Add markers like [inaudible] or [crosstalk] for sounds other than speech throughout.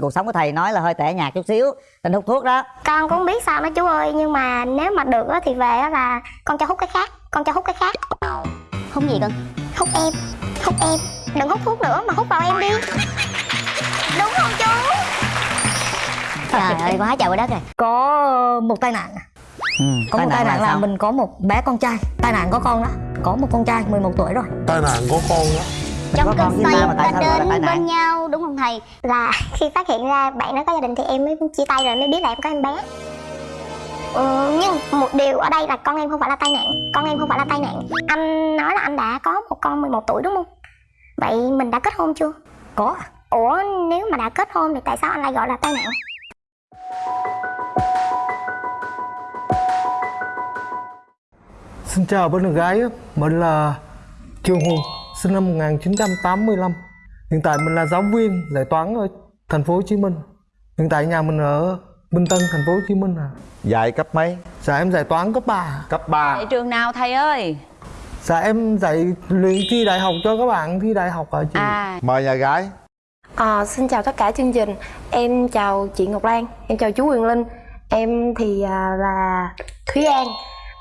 cuộc sống của thầy nói là hơi tẻ nhạt chút xíu tình hút thuốc đó. Con cũng biết sao đó chú ơi nhưng mà nếu mà được á thì về á là con cho hút cái khác con cho hút cái khác. Hút gì con? Hút em hút em. Đừng hút thuốc nữa mà hút vào em đi. Đúng không chú? Trời ơi quá trời quá đất rồi. Có một tai nạn. Ừ, có một tai nạn là, sao? mình có một bé con trai. Tai nạn có con đó có một con trai 11 tuổi rồi. Tai nạn có con đó trong con cơn với say tai đến nạn? bên nhau đúng không thầy? Là [laughs] khi phát hiện ra bạn nó có gia đình thì em mới chia tay rồi mới biết là em có em bé. Ừ, nhưng một điều ở đây là con em không phải là tai nạn con em không phải là tai nạn. Anh nói là anh đã có một con 11 tuổi đúng không? Vậy mình đã kết hôn chưa? Có. Ủa nếu mà đã kết hôn thì tại sao anh lại gọi là tai nạn? Xin chào bạn gái, mình là Trương Hùng, sinh năm 1985. Hiện tại mình là giáo viên dạy toán ở thành phố Hồ Chí Minh. Hiện tại nhà mình ở Bình Tân, thành phố Hồ Chí Minh à. Dạy cấp mấy? Dạ em dạy toán cấp 3. Cấp 3 Tại trường nào thầy ơi? Dạ em dạy luyện thi đại học cho các bạn thi đại học ở chị. À, Mời nhà gái À, xin chào tất cả chương trình Em chào chị Ngọc Lan Em chào chú Quyền Linh Em thì à, là Thúy An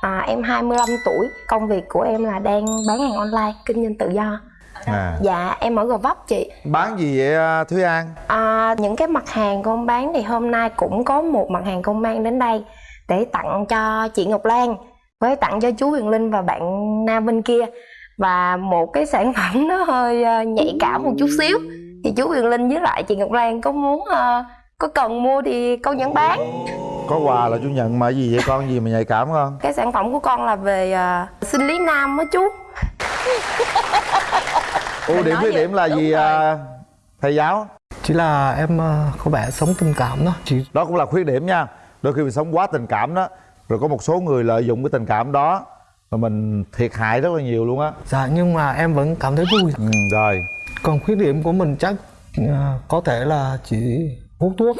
à, Em 25 tuổi Công việc của em là đang bán hàng online Kinh doanh tự do. À. Dạ em ở Gò Vấp chị. Bán gì vậy à, Thúy An? à, Những cái mặt hàng con bán thì hôm nay cũng có một mặt hàng con mang đến đây Để tặng cho chị Ngọc Lan Với tặng cho chú Quyền Linh và bạn Nam bên kia. Và một cái sản [laughs] phẩm nó hơi à, nhạy cảm một chút xíu. Thì chú Quyền Linh với lại chị Ngọc Lan có muốn à, có cần mua thì con vẫn bán Có quà là chú nhận mà gì vậy con gì mà nhạy cảm không? Cái sản phẩm của con là về à, sinh lý nam á chú Ưu điểm khuyết điểm là đúng gì rồi. à, thầy giáo? Chỉ là em ờ, có vẻ sống tình cảm đó. Chị Đó cũng là khuyết điểm nha Đôi khi mình sống quá tình cảm đó Rồi có một số người lợi dụng cái tình cảm đó Mà mình thiệt hại rất là nhiều luôn á dạ nhưng mà em vẫn cảm thấy vui. ừ, Rồi Còn khuyết điểm của mình chắc ờ, có thể là chỉ hút thuốc.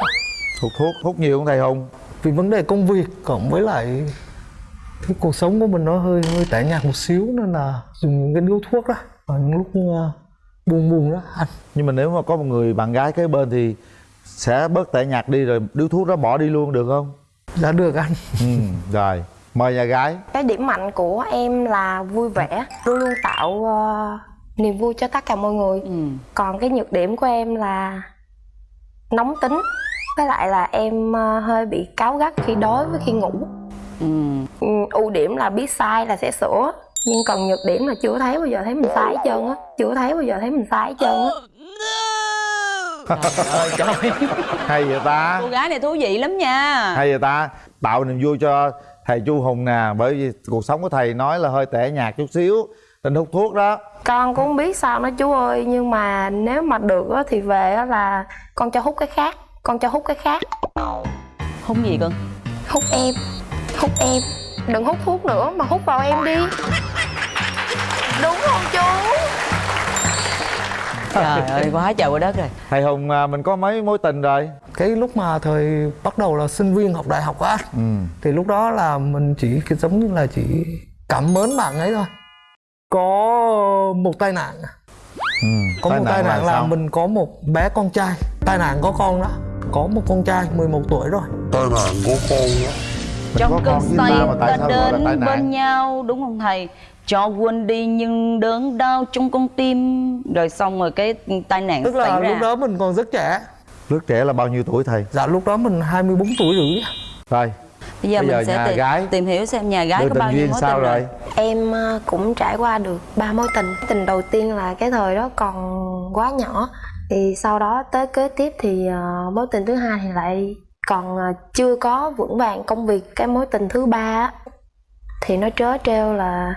Hút thuốc, hút nhiều không thầy Hùng? Vì vấn đề công việc cộng với lại cái cuộc sống của mình nó hơi hơi tẻ nhạt một xíu nên là dùng những cái điếu thuốc đó vào những lúc uh, buồn buồn đó anh Nhưng mà nếu mà có một người bạn gái kế bên thì Sẽ bớt tẻ nhạt đi rồi điếu thuốc đó bỏ đi luôn được không? đã được anh. Ừ, Rồi Mời nhà gái. Cái điểm mạnh của em là vui vẻ Luôn luôn tạo à, niềm vui cho tất cả mọi người. Ừ. Còn cái nhược điểm của em là nóng tính Với lại là em à, hơi bị cáu gắt khi đói với khi ngủ. Ừ. ừ, ưu điểm là biết sai là sẽ sửa. Nhưng còn nhược điểm là chưa thấy bao giờ thấy mình sai hết trơn á. Chưa thấy bao giờ thấy mình sai hết trơn á. Trời ơi trời Hay vậy ta? Cô gái này thú vị lắm nha. Hay vậy ta? Tạo niềm vui cho thầy Chu Hùng nè Bởi vì cuộc sống của thầy nói là hơi tẻ nhạt chút xíu Tình hút thuốc đó. Con cũng không biết sao đó chú ơi nhưng mà nếu mà được á thì về á là con cho hút cái khác con cho hút cái khác. Hút gì con? hút em. Hút em. Đừng hút thuốc nữa mà hút vào em đi. Đúng không chú? Trời ơi quá trời quá đất rồi. Thầy Hùng à, mình có mấy mối tình rồi? Cái lúc mà thời bắt đầu là sinh viên học đại học á ừ. thì lúc đó là mình chỉ cái giống như là chỉ cảm mến bạn ấy thôi. Có một tai nạn. Ừ. có một tai nạn là, sao? mình có một bé con trai. Tai nạn có con đó có một con trai 11 tuổi rồi tai nạn có con đó Trong cơn say ta mà tại ta sao gọi là tai đến nạn? bên nhau đúng không thầy? Cho quên đi nhưng đớn đau trong con tim Rồi xong rồi cái tai nạn tức là xảy ra lúc đó mình còn rất trẻ Lúc trẻ là bao nhiêu tuổi thầy? dạ lúc đó mình 24 tuổi rưỡi Rồi Bây giờ Bây giờ mình sẽ nhà tìm, gái. tìm hiểu xem nhà gái Đưa có bao nhiêu mối sao tình rồi? rồi em ờ, cũng trải qua được ba mối tình tình đầu tiên là cái thời đó còn quá nhỏ thì sau đó tới kế tiếp thì ờ, mối tình thứ hai thì lại còn ờ, chưa có vững vàng công việc. Cái mối tình thứ ba thì nó trớ trêu là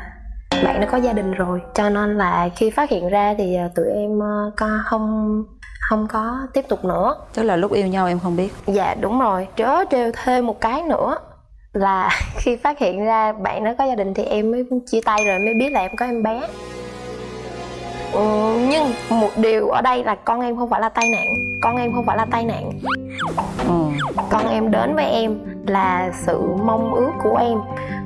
bạn đã có gia đình rồi. Cho nên là khi phát hiện ra thì ờ, tụi em co không không có tiếp tục nữa. Tức là lúc yêu nhau em không biết. Dạ đúng rồi. Trớ trêu thêm một cái nữa Là [laughs] khi phát hiện ra bạn nó có gia đình Thì em mới chia tay rồi mới biết là em có em bé ừ, Nhưng một điều ở đây là con em không phải là tai nạn. Con em không phải là tai nạn. Ừ. Con em đến với em là sự mong ước của em.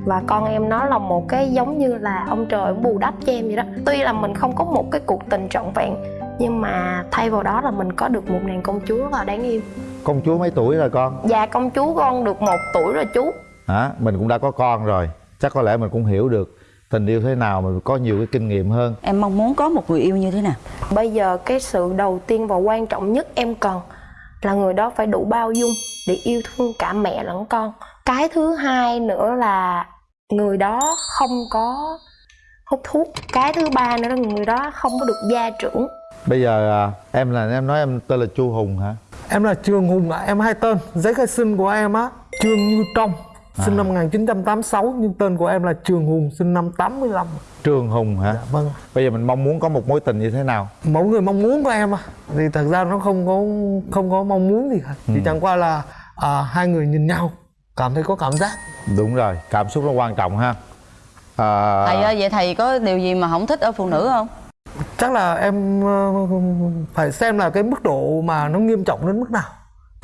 Và con em nó là một cái giống như là ông trời ông bù đắp cho em vậy đó. Tuy là mình không có một cái cuộc tình trọn vẹn nhưng mà thay vào đó là mình có được một nàng công chúa rất là đáng yêu. Công chúa mấy tuổi rồi con? Dạ công chúa con được một tuổi rồi chú. Hả? Mình cũng đã có con rồi. Chắc có lẽ mình cũng hiểu được tình yêu thế nào mình có nhiều cái kinh nghiệm hơn em mong muốn có một người yêu như thế nào Bây giờ cái sự đầu tiên và quan trọng nhất em cần là người đó phải đủ bao dung để yêu thương cả mẹ lẫn con. Cái thứ hai nữa là người đó không có hút thuốc. Cái thứ ba nữa là người đó không có được gia trưởng. bây giờ à, em là em nói em tên là chu hùng hả Em là Trường Hùng ạ, em hai tên Giấy khai sinh của em á Trương Như Trong Sinh năm 1986 Nhưng tên của em là Trường Hùng Sinh năm 85 trường hùng hả? Dạ vâng. Bây giờ mình mong muốn có một mối tình như thế nào? Mỗi người mong muốn của em à Thì thật ra nó không có không có mong muốn gì cả. Chỉ chẳng qua là à, hai người nhìn nhau Cảm thấy có cảm giác. Đúng rồi cảm xúc nó quan trọng ha. À, thầy ơi vậy thầy có điều gì mà không thích ở phụ nữ không? Chắc là em ờ, phải xem là cái mức độ mà nó nghiêm trọng đến mức nào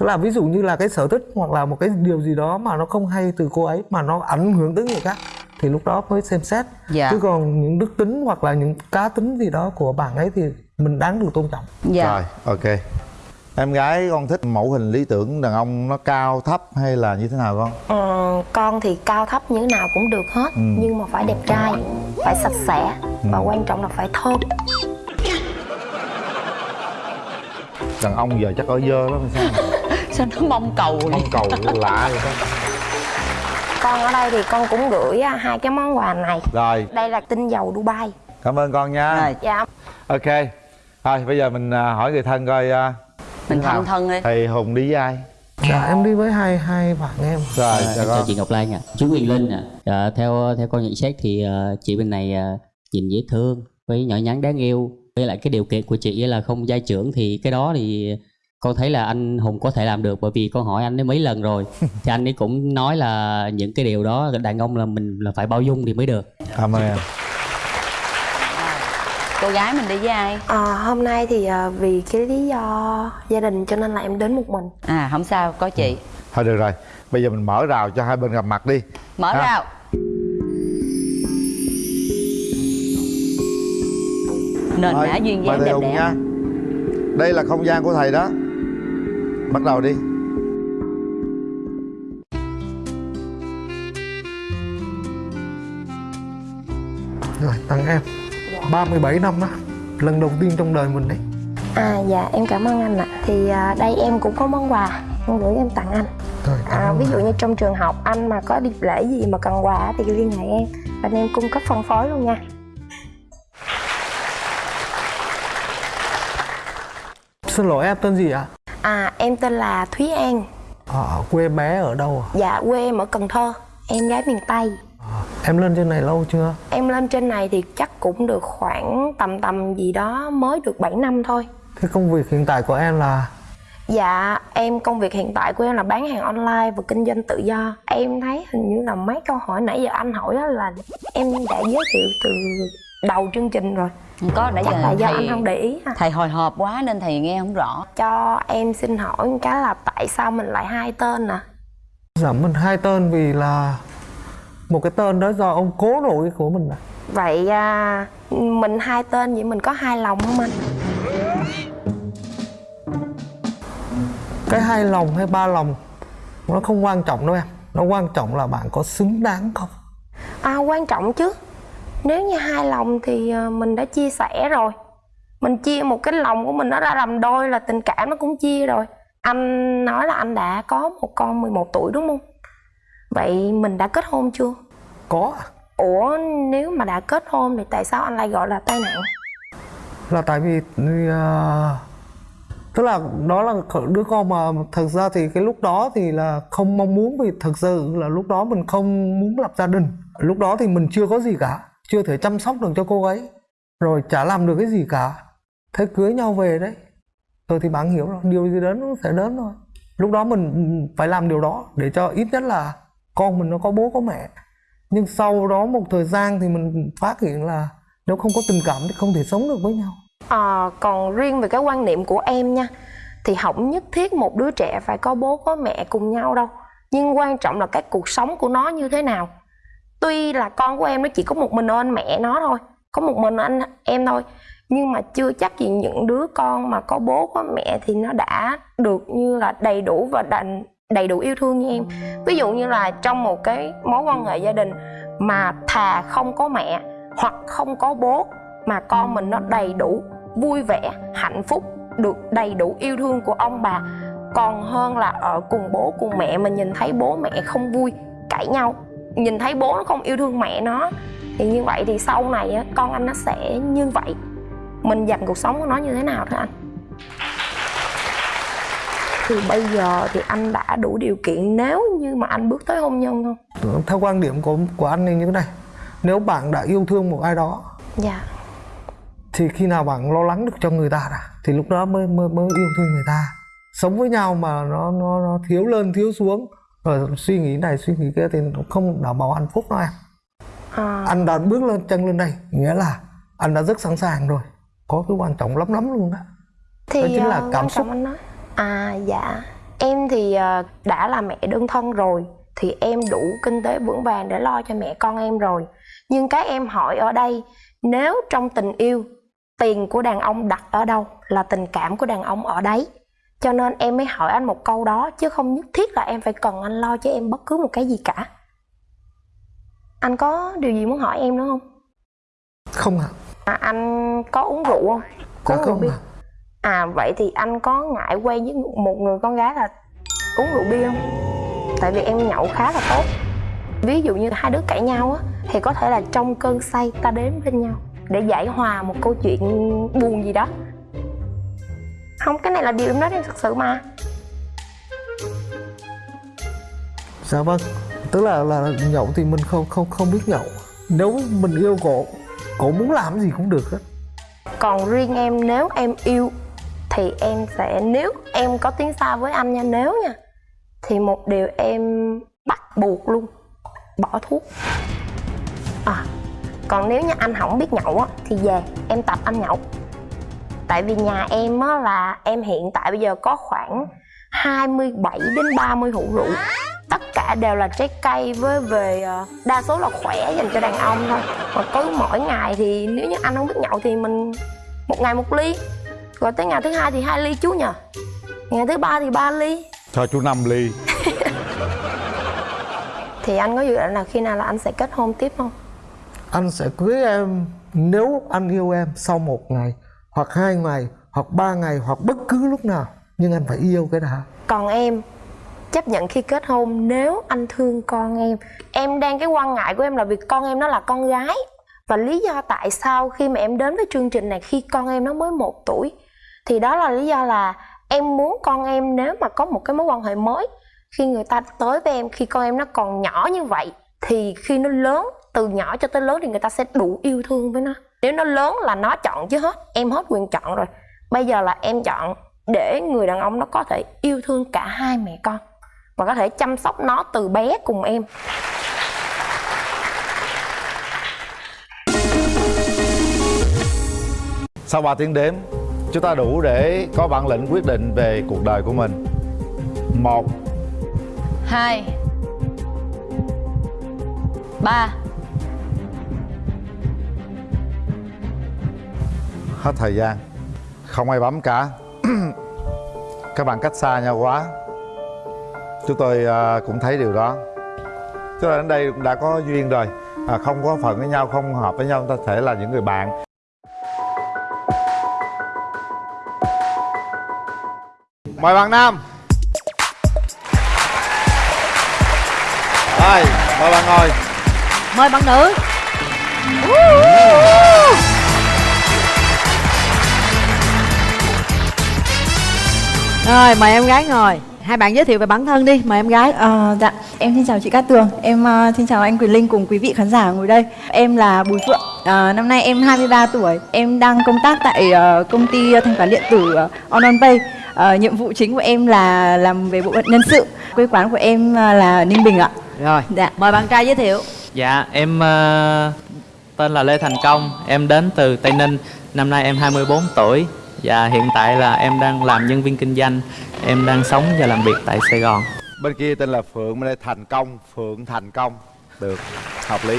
Tức là ví dụ như là cái sở thích hoặc là một cái điều gì đó mà nó không hay từ cô ấy Mà nó ảnh hưởng tới người khác Thì lúc đó mới xem xét. Dạ. Chứ còn những đức tính hoặc là những cá tính gì đó của bạn ấy thì mình đáng được tôn trọng. Dạ. Rồi ok. Em gái con thích mẫu hình lý tưởng đàn ông nó cao thấp hay là như thế nào con? Ờ, con thì cao thấp như thế nào cũng được hết nhưng mà phải đẹp trai, phải sạch sẽ và quan trọng là phải thơm. đàn ông giờ chắc ở dơ lắm sao sao nó mong cầu vậy? mong cầu lạ vậy đó Con ở đây thì con cũng gửi á, hai cái món quà này. rồi Đây là tinh dầu Dubai. cảm ơn con nha Rồi, Dạ. ok thôi bây giờ mình à, hỏi người thân coi à, mình nào? thân thân đi thầy hùng đi với ai Dạ em đi với hai hai bạn em rồi À, chào chào chị Ngọc Lan ạ. Chú Quyền Linh ạ. Dạ, theo theo con nhận xét thì chị bên này nhìn dễ thương với nhỏ nhắn đáng yêu. Với lại cái điều kiện của chị là không gia trưởng thì cái đó thì con thấy là anh Hùng có thể làm được bởi vì con hỏi anh ấy mấy lần rồi. [laughs] Thì anh ấy cũng nói là những cái điều đó đàn ông là mình là phải bao dung thì mới được. cảm ơn em. Cô gái mình đi với ai? À, hôm nay thì à, vì cái lý do gia đình cho nên là em đến một mình. à không sao có chị. Thôi được rồi bây giờ mình mở rào cho hai bên gặp mặt đi. Mở Ha. rào. Nền nã duyên dáng đẹp đẽ nha. Đây là không gian của thầy đó bắt đầu đi Rồi tặng em 37 năm đó Lần đầu tiên trong đời mình đấy À dạ em cảm ơn anh ạ. Thì à, đây em cũng có món quà em gửi em tặng anh. Rồi À, ví dụ như trong trường học anh mà có đi lễ gì mà cần quà thì liên hệ em. Bên em cung cấp phân phối luôn nha. Xin lỗi em tên gì ạ? À em tên là Thúy An. Ở quê bé ở đâu ạ? Dạ quê em ở Cần Thơ. Em gái miền Tây. Em lên trên này lâu chưa? Em lên trên này thì chắc cũng được khoảng tầm tầm gì đó mới được 7 năm thôi. Cái công việc hiện tại của em là Dạ, em công việc hiện tại của em là bán hàng online và kinh doanh tự do. Em thấy hình như là mấy câu hỏi nãy giờ anh hỏi á là em đã giới thiệu từ đầu chương trình rồi. có nãy Chắc giờ là do thầy anh không để ý ha. thầy hồi hộp quá nên thầy nghe không rõ Cho em xin hỏi một cái là tại sao mình lại hai tên nè? giảm mình hai tên vì là một cái tên đó do ông cố nội của mình ạ. Vậy à, mình hai tên vậy mình có hai lòng không anh? Cái hai lòng hay ba lòng nó không quan trọng đâu em. Nó quan trọng là bạn có xứng đáng không? À quan trọng chứ. Nếu như hai lòng thì à, mình đã chia sẻ rồi. Mình chia một cái lòng của mình nó ra làm đôi là tình cảm nó cũng chia rồi. Anh nói là anh đã có một con 11 tuổi đúng không? Vậy mình đã kết hôn chưa? Có Ủa nếu mà đã kết hôn thì tại sao anh lại gọi là tai nạn? là tại vì uh, tức là đó là đứa con mà thật ra thì cái lúc đó thì là không mong muốn vì thật sự là lúc đó mình không muốn lập gia đình lúc đó thì mình chưa có gì cả chưa thể chăm sóc được cho cô ấy rồi chả làm được cái gì cả. Thế cưới nhau về đấy. Rồi thì bạn hiểu rồi điều gì đến nó sẽ đến thôi. Lúc đó mình phải làm điều đó để cho ít nhất là con mình nó có bố có mẹ. Nhưng sau đó một thời gian thì mình phát hiện là nếu không có tình cảm thì không thể sống được với nhau. À, còn riêng về cái quan niệm của em nha thì không nhất thiết một đứa trẻ phải có bố có mẹ cùng nhau đâu. Nhưng quan trọng là cái cuộc sống của nó như thế nào tuy là con của em nó chỉ có một mình anh mẹ nó thôi, có một mình anh em thôi, nhưng mà chưa chắc gì những đứa con mà có bố, có mẹ thì nó đã được như là đầy đủ và đành, đầy đủ yêu thương như em. Ví dụ như là trong một cái mối quan hệ gia đình mà thà không có mẹ hoặc không có bố, mà con mình nó đầy đủ vui vẻ, hạnh phúc, được đầy đủ yêu thương của ông bà, còn hơn là ở cùng bố, cùng mẹ mình nhìn thấy bố mẹ không vui, cãi nhau nhìn thấy bố nó không yêu thương mẹ nó thì như vậy thì sau này á, con anh nó sẽ như vậy. Mình dành cuộc sống của nó như thế nào thôi anh? Thì bây giờ thì anh đã đủ điều kiện nếu như mà anh bước tới hôn nhân không? Theo quan điểm của của anh thì như thế này. Nếu bạn đã yêu thương một ai đó dạ. thì khi nào bạn lo lắng được cho người ta đã thì lúc đó mới mới mới yêu thương người ta. Sống với nhau mà nó nó nó thiếu lên thiếu xuống rồi suy nghĩ này suy nghĩ kia thì nó không đảm bảo hạnh phúc đâu em. À, anh đã bước lên chân lên đây nghĩa là anh đã rất sẵn sàng rồi. Có cái quan trọng lắm lắm luôn đó. Thì đó chính là ờ, cảm xúc. anh nói. À dạ. Em thì ờ, đã là mẹ đơn thân rồi thì em đủ kinh tế vững vàng để lo cho mẹ con em rồi. Nhưng cái em hỏi ở đây nếu trong tình yêu tiền của đàn ông đặt ở đâu là tình cảm của đàn ông ở đấy cho nên em mới hỏi anh một câu đó chứ không nhất thiết là em phải cần anh lo cho em bất cứ một cái gì cả. Anh có điều gì muốn hỏi em nữa không? Không ạ. À, anh có uống rượu không? Dạ uống rượu bia. ạ. À vậy thì anh có ngại quen với một người con gái là uống rượu bia không? Tại vì em nhậu khá là tốt. Ví dụ như hai đứa cãi nhau á Thì có thể là trong cơn say ta đến bên nhau Để giải hòa một câu chuyện buồn gì đó Không, cái này là điều em nói em thật sự mà. Dạ vâng? Tức là là nhậu thì mình không không không biết nhậu. Nếu mình yêu cổ cổ muốn làm gì cũng được hết Còn riêng em nếu em yêu Thì em sẽ Nếu em có tiếng xa với anh nha Nếu nha Thì một điều em bắt buộc luôn Bỏ thuốc. À Còn nếu như anh không biết nhậu á Thì về em tập anh nhậu Tại vì nhà em á là Em hiện tại bây giờ có khoảng 27 đến 30 hũ rượu. Tất cả đều là trái cây với về ờ, đa số là khỏe dành cho đàn ông thôi. Mà cứ mỗi ngày thì nếu như anh không biết nhậu thì mình một ngày một ly. Rồi tới ngày thứ hai thì hai ly chú nhờ. Ngày thứ ba thì ba ly. Cho chú năm ly. [laughs] Thì anh có dự định là khi nào là anh sẽ kết hôn tiếp không? Anh sẽ cưới em nếu anh yêu em sau một ngày hoặc hai ngày, hoặc ba ngày, hoặc bất cứ lúc nào. Nhưng anh phải yêu cái đã còn em, chấp nhận khi kết hôn nếu anh thương con em. Em đang, cái quan ngại của em là việc con em nó là con gái. Và lý do tại sao khi mà em đến với chương trình này, khi con em nó mới một tuổi, thì đó là lý do là em muốn con em nếu mà có một cái mối quan hệ mới. Khi người ta tới với em, khi con em nó còn nhỏ như vậy, thì khi nó lớn, từ nhỏ cho tới lớn thì người ta sẽ đủ yêu thương với nó nếu nó lớn là nó chọn chứ hết em hết quyền chọn rồi. Bây giờ là em chọn để người đàn ông nó có thể yêu thương cả hai mẹ con và có thể chăm sóc nó từ bé cùng em. Sau 3 tiếng đếm chúng ta đủ để có bản lĩnh quyết định về cuộc đời của mình. Một hai ba hết thời gian. Không ai bấm cả. [clears throat] Các bạn cách xa nhau quá. Chúng tôi à, cũng thấy điều đó. Chúng ta đến đây cũng đã có duyên rồi. À, không có phận với nhau không hợp với nhau ta thể là những người bạn. Mời bạn nam. Rồi mời bạn ngồi. Mời bạn nữ rồi mời em gái ngồi hai bạn giới thiệu về bản thân đi mời em gái Ờ, dạ, em xin chào chị Cát Tường, em ờ, xin chào anh Quyền Linh cùng quý vị khán giả ngồi đây. Em là Bùi Phượng, Ờ, năm nay em 23 tuổi, em đang công tác tại ờ, công ty thanh toán điện tử uh, OnOnPay. Ờ, nhiệm vụ chính của em là làm về bộ phận nhân sự. Quê quán của em ờ, là Ninh Bình ạ. rồi Dạ. mời bạn trai giới thiệu Dạ, em ờ, tên là Lê Thành Công, em đến từ Tây Ninh, năm nay em 24 tuổi và hiện tại là em đang làm nhân viên kinh doanh, em đang sống và làm việc tại Sài Gòn. bên kia tên là phượng bên đây thành công. Phượng thành công. Được hợp lý.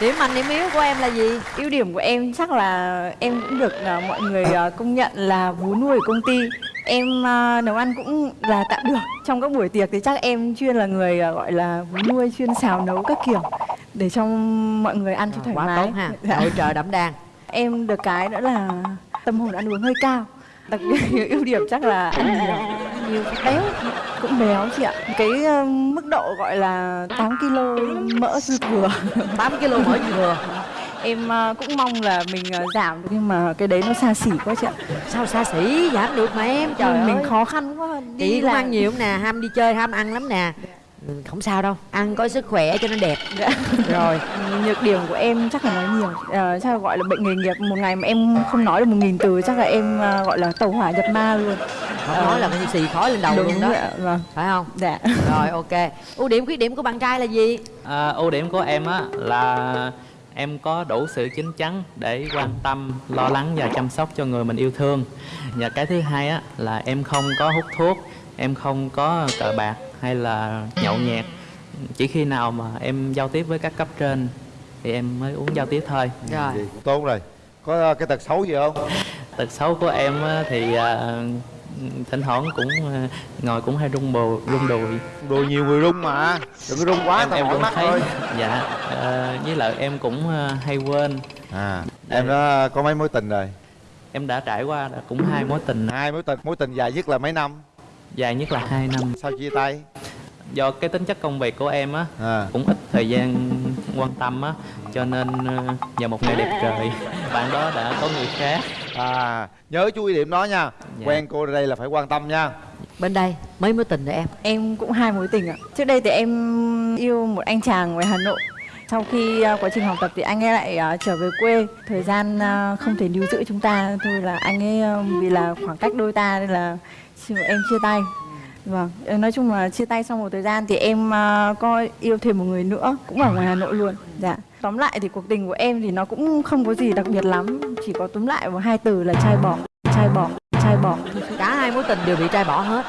Điểm mạnh điểm yếu của em là gì? Ưu điểm của em chắc là em cũng được à, mọi người à, công nhận là vú nuôi của công ty. Em à, nấu ăn cũng là tạm được. Trong các buổi tiệc thì chắc em chuyên là người gọi là vú nuôi chuyên xào nấu các kiểu để cho mọi người ăn cho thoải quá mái. tốt ha. Dạ. nội trợ đậm đàn em được cái nữa là tâm hồn ăn uống hơi cao. Đặc biệt [laughs] ưu điểm chắc là ăn nhiều. Nhiều béo cũng béo chị ạ. Cái ờ, mức độ gọi là 8 kg mỡ dư thừa. [laughs] 8 kg mỡ dư thừa. Em ờ, cũng mong là mình ờ, giảm được nhưng mà cái đấy nó xa xỉ quá chị ạ. Sao xa xỉ? Giảm được mà em. Trời mình ơi. khó khăn quá. Đi chị cũng làm- ăn nhiều nè ham đi chơi ham ăn lắm nè không sao đâu. Ăn có sức khỏe cho nó đẹp. Dạ. [laughs] rồi. Nhược điểm của em chắc là nói nhiều. Ờ, chắc là gọi là bệnh nghề nghiệp một ngày mà em không nói được một nghìn từ chắc là em ờ, gọi là tàu hỏa nhập ma luôn. Không Ờ, nói là cái xì khói lên đầu đúng luôn đó. ạ, vâng. Phải không? Dạ. Rồi ok. Ưu điểm khuyết điểm của bạn trai là gì? À, ưu điểm của em á là em có đủ sự chín chắn để quan tâm, lo lắng và chăm sóc cho người mình yêu thương. Và cái thứ hai á là em không có hút thuốc, em không có cờ bạc hay là nhậu nhẹt. Chỉ khi nào mà em giao tiếp với các cấp trên thì em mới uống giao tiếp thôi. rồi. Tốt rồi. Có cái tật xấu gì không? Tật xấu của em thì à, thỉnh thoảng cũng à, ngồi cũng hay rung bồ rung đùi. Đùi nhiều người rung mà. Đừng có rung quá em em cũng mắt thấy thôi. dạ ờ, với lại em cũng hay quên. À em đã có mấy mối tình rồi? Em đã trải qua đã cũng hai mối tình. Hai mối tình mối tình dài nhất là mấy năm dài nhất là hai năm sao chia tay do cái tính chất công việc của em á à cũng ít thời gian quan tâm á cho nên ờ, vào một ngày đẹp trời [laughs] bạn đó đã có người khác à nhớ chú ý điểm đó nha Dạ. quen cô đây là phải quan tâm nha bên đây mấy mối tình rồi em Em cũng hai mối tình ạ. Trước đây thì em yêu một anh chàng ngoài Hà Nội. Sau khi à, quá trình học tập thì anh ấy lại à, trở về quê. Thời gian à, không thể níu giữ chúng ta thôi là anh ấy à, vì là khoảng cách đôi ta nên là em chia tay. Vâng, nói chung là chia tay sau một thời gian thì em à, có yêu thêm một người nữa cũng ở ngoài Hà Nội luôn. Dạ. Tóm lại thì cuộc tình của em thì nó cũng không có gì đặc biệt lắm, chỉ có túm lại vào hai từ là trai bỏ, trai bỏ, trai bỏ. cả hai mối tình đều bị trai bỏ hết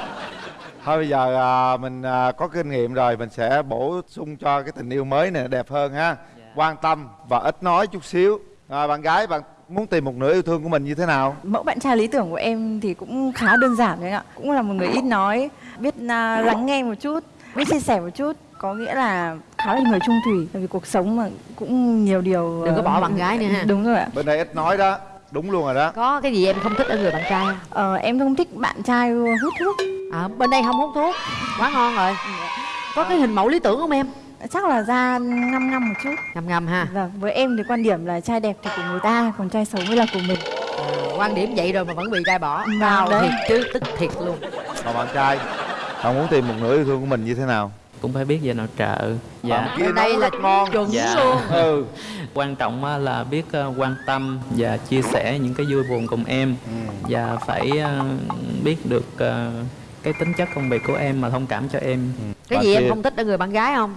thôi bây giờ à, mình à, có kinh nghiệm rồi mình sẽ bổ sung cho cái tình yêu mới này đẹp hơn ha quan tâm và ít nói chút xíu à, bạn gái bạn muốn tìm một nửa yêu thương của mình như thế nào Mẫu bạn trai lý tưởng của em thì cũng khá đơn giản đấy ạ. Cũng là một người ít nói, biết à, lắng nghe một chút, biết chia sẻ một chút. Có nghĩa là khá là người trung thủy. Tại vì cuộc sống mà cũng nhiều điều... Đừng có ờ, bỏ bạn gái nữa ha. Đúng rồi ạ. bên đây ít nói đó đúng luôn rồi đó có cái gì em không thích ở người bạn trai không Ờ, em không thích bạn trai hút thuốc. à, bên đây không hút thuốc quá ngon rồi có cái hình mẫu lý tưởng không em Chắc là da ngăm ngăm một chút. ngầm ngầm ha. Vâng, với em thì quan điểm là trai đẹp thì của người ta, còn trai xấu mới là của mình. quan điểm vậy rồi mà vẫn bị trai bỏ. Vâng, cao đấy. thiệt chứ tức thiệt luôn. Còn bạn trai bạn muốn tìm một nửa yêu thương của mình như thế nào? Cũng phải biết về nội trợ. Dạ. Kia bên đây là ngon. chuẩn Dạ. luôn. Ừ. Quan trọng là biết ờ, quan tâm và chia sẻ những cái vui buồn cùng em. Và phải ờ, biết được cái tính chất công việc của em mà thông cảm cho em. Cái Bạn gì em kia- không thích ở người bạn gái không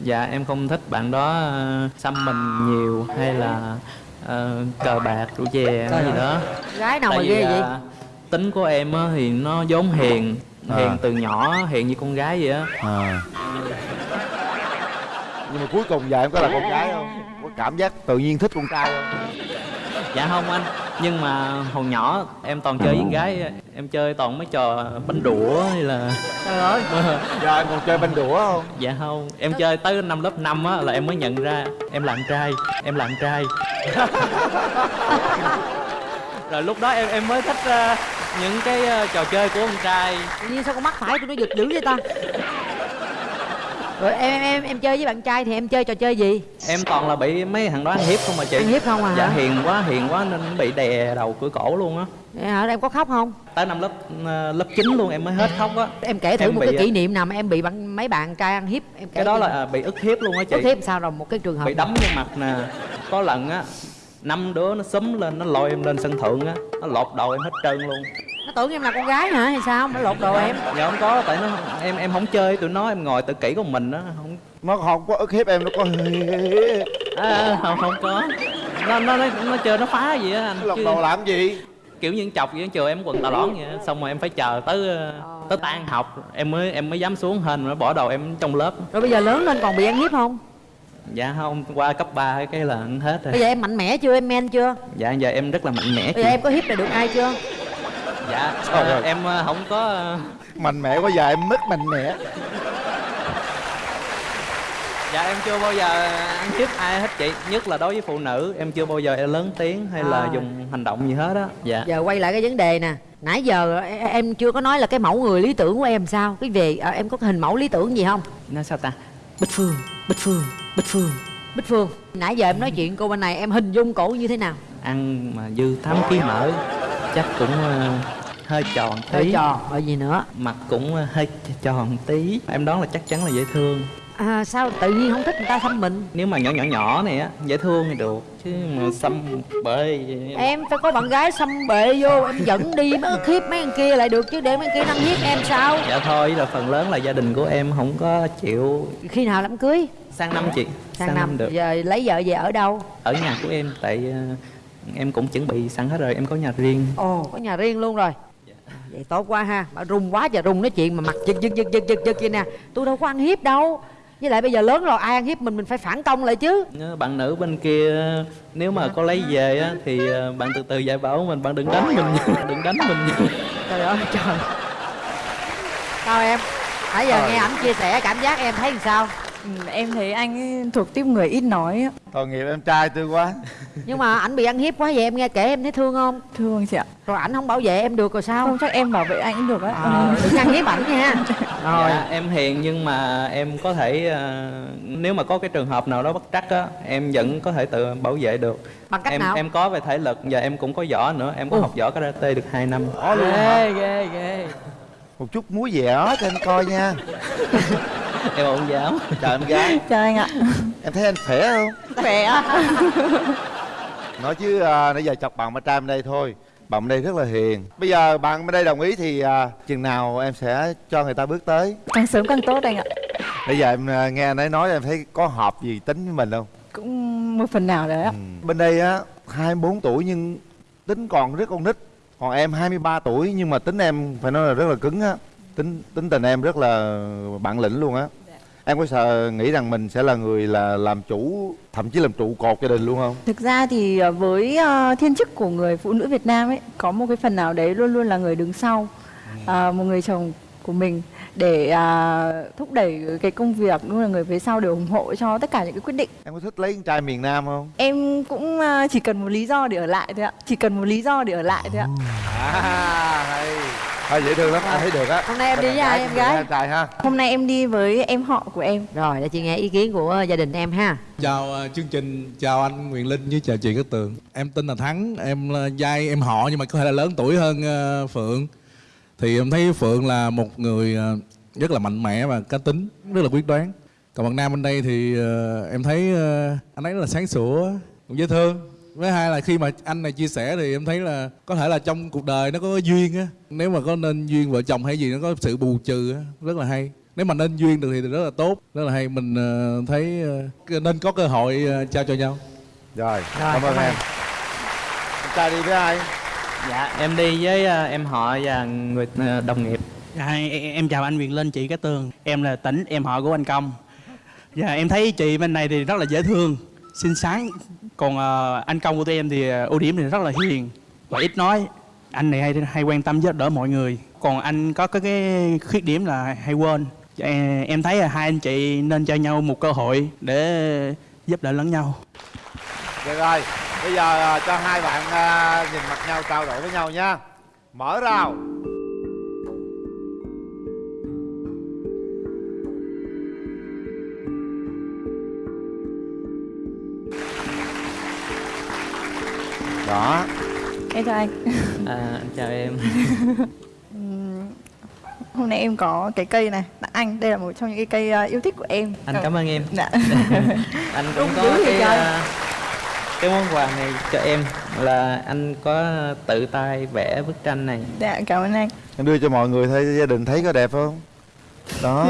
dạ em không thích bạn đó ờ, xăm mình nhiều hay là ờ, cờ bạc rượu chè Trời gì ơi. đó. Gái nào tại mà vì ghê vậy? à, tính của em á thì nó vốn hiền À. hiền từ nhỏ hiền như con gái vậy á. À. Nhưng mà cuối cùng giờ em có là con gái không? Có cảm giác tự nhiên thích con trai không dạ không anh nhưng mà hồi nhỏ em toàn chơi với con gái em chơi toàn mấy trò bánh đũa hay là trời ơi. Giờ [laughs] em còn chơi banh đũa không? Dạ không em chơi tới năm lớp 5 á là em mới nhận ra em là con trai em là con trai. [laughs] Rồi lúc đó em em mới thích ờ, những cái ờ, trò chơi của con trai. Tự nhiên sao con mắt phải tôi nó giật dữ vậy ta rồi em em em chơi với bạn trai thì em chơi trò chơi gì? Em toàn là bị mấy thằng đó ăn hiếp không mà chị. Ăn hiếp không à dạ hả? hiền quá hiền quá nên bị đè đầu cửa cổ luôn á. Hả? Em có khóc không? Tới năm lớp ờ, lớp 9 luôn em mới hết khóc á. Em kể thử Em một bị- cái kỷ niệm nào mà em bị bạn mấy bạn trai ăn hiếp em kể cái đó là à, bị ức hiếp luôn á chị. Có thêm sao rồi? Một cái trường hợp bị đấm vào mặt nè. Có lần á năm đứa nó xúm lên nó lôi em lên sân thượng á. Nó lột đầu em hết trơn luôn nó tưởng em là con gái hả hay sao? Nó lột đồ em. Dạ không có tại nó em em không chơi tụi nó em ngồi tự kỷ của mình á không nó không có ức hiếp em nó có à, không không có. Nó nó nó, nó chơi nó phá gì á anh lọc chứ đầu làm gì? kiểu như chọc vậy chiều em quần tà lõn vậy xong rồi em phải chờ tới ờ, tới tan học em mới em mới dám xuống hên rồi bỏ đầu em trong lớp. Rồi bây giờ lớn lên còn bị ăn hiếp không? Dạ không qua cấp 3 cái là hết rồi. Bây giờ em mạnh mẽ chưa em men chưa? Dạ giờ em rất là mạnh mẽ bây giờ em có hiếp được ai chưa dạ Trời à, ơi. em à, không có à, mạnh mẽ quá giờ em mất mạnh mẽ. Dạ em chưa bao giờ ăn hiếp ai hết chị nhất là đối với phụ nữ em chưa bao giờ em lớn tiếng hay là À. dùng hành động gì hết á. Dạ. Giờ quay lại cái vấn đề nè nãy giờ e- em chưa có nói là cái mẫu người lý tưởng của em sao? Cái về à, em có hình mẫu lý tưởng gì không? Nói sao ta? Bích phương bích phương bích phương bích phương. Nãy giờ em nói chuyện cô bên này em hình dung cổ như thế nào? Ăn mà dư 8 kg mỡ chắc cũng hơi tròn tí. hơi tròn rồi gì nữa. Mặt cũng à, hơi tròn tí. Em đoán là chắc chắn là dễ thương. À, sao tự nhiên không thích người ta xăm mình? Nếu mà nhỏ nhỏ nhỏ này á dễ thương thì được chứ mà xăm bể em phải có bạn gái xăm bệ vô em dẫn đi mới ức hiếp mấy thằng kia lại được chứ để mấy thằng kia năng hiếp em sao? Dạ thôi là phần lớn là gia đình của em không có chịu. Khi nào đám cưới? Sang năm chị sang, năm, được. Giờ lấy vợ về ở đâu? Ở nhà của em tại ờ, em cũng chuẩn bị sẵn hết rồi em có nhà riêng. Ồ có nhà riêng luôn rồi vậy tốt quá ha. Bà rung quá giờ rung nói chuyện mà mặt giật giật giật giật giật giật vậy nè. Tôi đâu có ăn hiếp đâu. Với lại bây giờ lớn rồi ai ăn hiếp mình mình phải phản công lại chứ. Ờ, bạn nữ bên kia nếu mà có lấy về á thì ờ, bạn từ từ dạy bảo mình bạn đừng đánh mình đừng đánh mình trời ơi trời. Sao em? Nãy giờ Trời. nghe ảnh chia sẻ cảm giác em thấy làm sao em thấy anh ấy thuộc tiếp người ít nói á. tội nghiệp em trai tôi quá. [laughs] Nhưng mà ảnh bị ăn hiếp quá vậy em nghe kể em thấy thương không? Thương chị ạ. Rồi ảnh không bảo vệ em được rồi sao? Không chắc em bảo vệ anh cũng được á. Ờ, đừng ăn hiếp ảnh nha. [laughs] Rồi dạ, em hiền nhưng mà em có thể ờ, nếu mà có cái trường hợp nào đó bất trắc á em vẫn có thể tự bảo vệ được. Bằng cách em nào? em có về thể lực và em cũng có võ nữa. Em có Ồ. học võ karate được 2 năm. Ghê ghê ghê. Một chút muối dẻo cho anh coi nha [laughs] em ổn giáo chào em gái. Chào anh ạ. Em thấy anh khỏe không? Khỏe ạ. Nói chứ à, nãy giờ chọc bạn bên trai bên đây thôi. Bạn bên đây rất là hiền. Bây giờ bạn bên đây đồng ý thì à, chừng nào em sẽ cho người ta bước tới? Càng sớm càng tốt anh ạ. Bây giờ em à, nghe anh ấy nói em thấy có hợp gì tính với mình không? Cũng một phần nào đấy ạ. Ừ. bên đây á 24 tuổi nhưng tính còn rất con nít. Còn em 23 tuổi nhưng mà tính em phải nói là rất là cứng á tính tính tình em rất là bản lĩnh luôn á. Em có sợ nghĩ rằng mình sẽ là người là làm chủ thậm chí làm trụ cột gia đình luôn không? Thực ra thì ờ, với ờ, thiên chức của người phụ nữ Việt Nam ấy có một cái phần nào đấy luôn luôn là người đứng sau Ờ, một người chồng của mình để à, thúc đẩy cái công việc luôn là người phía sau để ủng hộ cho tất cả những cái quyết định. Em có thích lấy con trai miền nam không? Em cũng chỉ cần một lý do để ở lại thôi ạ. Chỉ cần một lý do để ở lại thôi ạ. À hay Thôi dễ thương lắm anh thấy được á. Hôm nay em đi với ai em gái? trai ha. Hôm nay em đi với em họ của em. Rồi để chị nghe ý kiến của gia đình em ha. Chào ờ, chương trình, chào anh Quyền Linh với chào chị Cát Tường. Em tên là Thắng, em là giai em họ nhưng mà có thể là lớn tuổi hơn ờ, Phượng. Thì em thấy Phượng là một người ờ, rất là mạnh mẽ và cá tính, rất là quyết đoán. Còn bạn Nam bên đây thì ờ, em thấy ờ, anh ấy rất là sáng sủa, cũng dễ thương với hai là khi mà anh này chia sẻ thì em thấy là có thể là trong cuộc đời nó có duyên á. Nếu mà có nên duyên vợ chồng hay gì nó có sự bù trừ á rất là hay. Nếu mà nên duyên được thì rất là tốt rất là hay. Mình ờ, thấy ờ, nên có cơ hội ờ, trao cho nhau. Rồi cảm ơn em. Em trai đi với ai? Dạ em đi với em họ và người đồng nghiệp. Dạ, em, chào anh Quyền Linh, chị Cát Tường. Em là Tĩnh, em họ của anh Công. Dạ, em thấy chị bên này thì rất là dễ thương, xinh xắn còn à, anh Công của tụi em thì ờ, ưu điểm thì rất là hiền và ít nói. Anh này hay hay quan tâm giúp đỡ mọi người. Còn anh có cái, cái khuyết điểm là hay quên. Em- Em thấy là hai anh chị nên cho nhau một cơ hội để giúp đỡ lẫn nhau. Được rồi bây giờ ờ, cho hai bạn nhìn mặt nhau trao đổi với nhau nha. Mở rào. Đó. Em chào anh. À, anh chào em. [laughs] Ừm, hôm nay em có cái cây này tặng anh. Đây là một trong những cái cây à, yêu thích của em. Anh Ờ, cảm ơn em. Dạ. [laughs] Anh cũng Đúng có cái ờ, cái món quà này cho em. Là anh có tự tay vẽ bức tranh này. Dạ cảm ơn anh. Em đưa cho mọi người thấy gia đình thấy có đẹp không? Đó.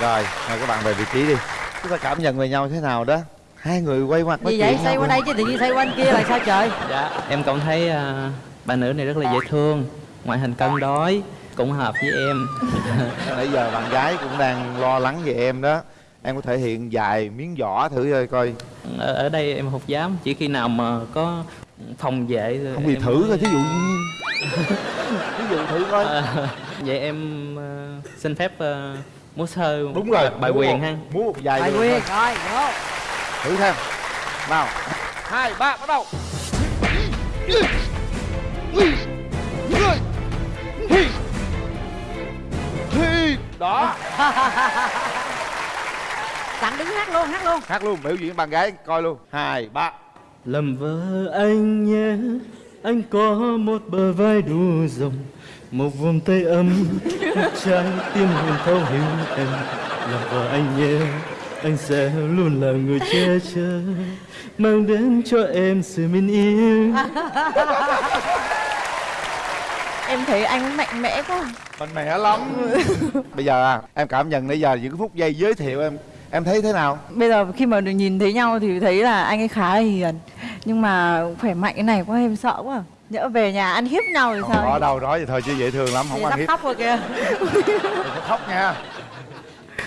Rồi mời các bạn về vị trí đi. Chúng ta cảm nhận về nhau thế nào đó hai người quay mặt nói gì vậy? xoay qua đây chứ tự nhiên xoay qua anh kia là sao trời? Dạ em cũng thấy ờ, bà nữ này rất là dễ thương ngoại hình cân đối cũng hợp với em. [laughs] Nãy giờ bạn gái cũng đang lo lắng về em đó. Em có thể hiện vài miếng võ thử coi coi. Ở, ở đây em không dám chỉ khi nào mà có phòng vệ không gì em thử coi thí dụ như [laughs] ví dụ thử coi. À, vậy em ờ, xin phép ờ, múa sơ đúng rồi bài quyền một- ha. múa một vài bài quyền thôi. rồi vô thử xem nào hai ba bắt đầu. Đó. [laughs] Sẵn đứng hát luôn hát luôn. Hát luôn biểu diễn bạn gái coi luôn. Hai ba. Làm vợ anh nhé Anh có một bờ vai đủ rộng Một vòng tay ấm Một trái tim huyền thấu hiểu em. Làm vợ anh nhé Anh sẽ luôn là người che chở Mang đến cho em sự bình yên [laughs] Em thấy anh mạnh mẽ quá. Mạnh mẽ lắm. [laughs] Bây giờ à, em cảm nhận nãy giờ những cái phút giây giới thiệu em em thấy thế nào? Bây giờ khi mà được nhìn thấy nhau thì thấy là anh ấy khá là hiền. Nhưng mà khỏe mạnh cái này quá em sợ quá. Nhỡ về nhà ăn hiếp nhau thì sao ở đâu nói vậy thôi chứ dễ thương lắm không ăn hiếp. khóc rồi kìa. Đừng có khóc nha